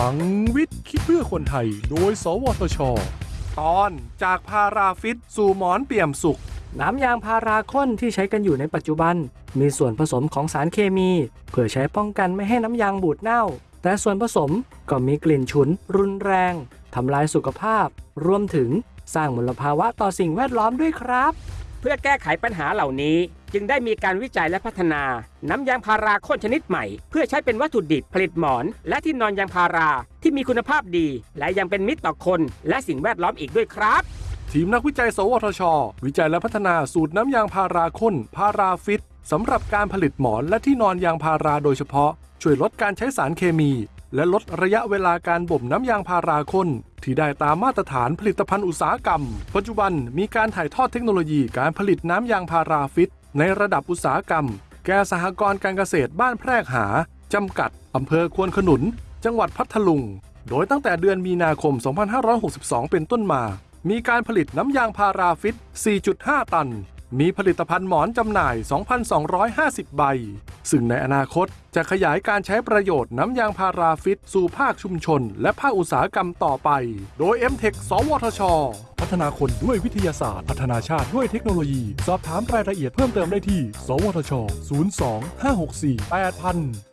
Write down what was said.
ลังวิทย์คิดเพื่อคนไทย โดย สวทช ตอนจากพาราฟิตสู่หมอนเปี่ยมสุข น้ำยางพาราข้นที่ใช้กันอยู่ในปัจจุบัน มีส่วนผสมของสารเคมี เพื่อใช้ป้องกันไม่ให้น้ำยางบูดเน่า แต่ส่วนผสมก็มีกลิ่นฉุน รุนแรงทำลายสุขภาพ รวมถึงสร้างมลภาวะต่อสิ่งแวดล้อมด้วยครับ เพื่อแก้ไขปัญหาเหล่านี้ จึงได้มีการวิจัยและพัฒนา น้ำยางพาราข้นชนิดใหม่ เพื่อใช้เป็นวัตถุดิบผลิตหมอน และที่นอนยางพาราที่มีคุณภาพดี และยังเป็นมิตรต่อคน และสิ่งแวดล้อมอีกด้วยครับ ทีมนักวิจัย สวทช วิจัยและพัฒนาสูตรน้ำยางพาราขข้น ParaFIT สำหรับการผลิตหมอนและที่นอนยางพาราโดยเฉพาะ ช่วยลดการใช้สารเคมี และลดระยะเวลาการบ่มน้ำยางพาราข้นที่ได้ตามมาตรฐานผลิตภัณฑ์อุตสาหกรรม ปัจจุบันมีการถ่ายทอดเทคโนโลยีการผลิตน้ำยาง ParaFIT ในระดับอุตสาหกรรม แก่สหกรณ์การเกษตรบ้านแพรกหา จำกัด อำเภอควนขนุน จังหวัดพัทลุง โดยตั้งแต่เดือนมีนาคม 2562 เป็นต้นมา มีการผลิตน้ำยาง ParaFIT 4.5 ตันมีผลิตภัณฑ์หมอนจำหน่าย 2,250 ใบ ซึ่งในอนาคตจะขยายการใช้ประโยชน์น้ำยาง ParaFIT สู่ภาคชุมชน และภาคอุตสาหกรรมต่อไป โดย m t e c h สวทช พัฒนาคนด้วยวิทยาศาสตร์ พัฒนาชาติด้วยเทคโนโลยี สอบถามรายละเอียดเพิ่มเติมได้ที่ สวทช 02 564 8000